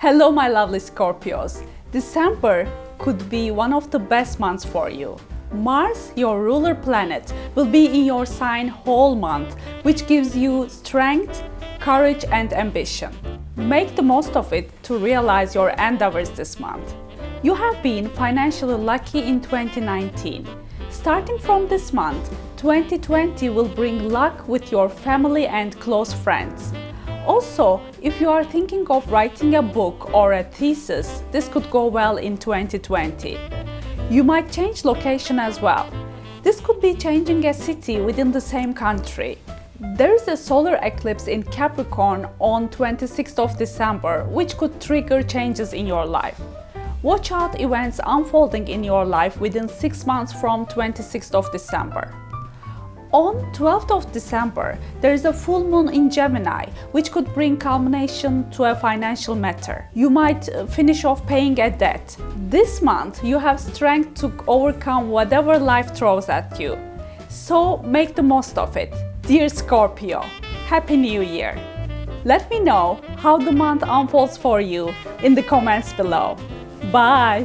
Hello my lovely Scorpios! December could be one of the best months for you. Mars, your ruler planet, will be in your sign whole month, which gives you strength, courage and ambition. Make the most of it to realize your endeavors this month. You have been financially lucky in 2019. Starting from this month, 2020 will bring luck with your family and close friends. Also, if you are thinking of writing a book or a thesis, this could go well in 2020. You might change location as well. This could be changing a city within the same country. There is a solar eclipse in Capricorn on 26th of December, which could trigger changes in your life. Watch out events unfolding in your life within 6 months from 26th of December. On 12th of December, there is a full moon in Gemini, which could bring culmination to a financial matter. You might uh, finish off paying a debt. This month, you have strength to overcome whatever life throws at you. So make the most of it. Dear Scorpio, Happy New Year! Let me know how the month unfolds for you in the comments below. Bye!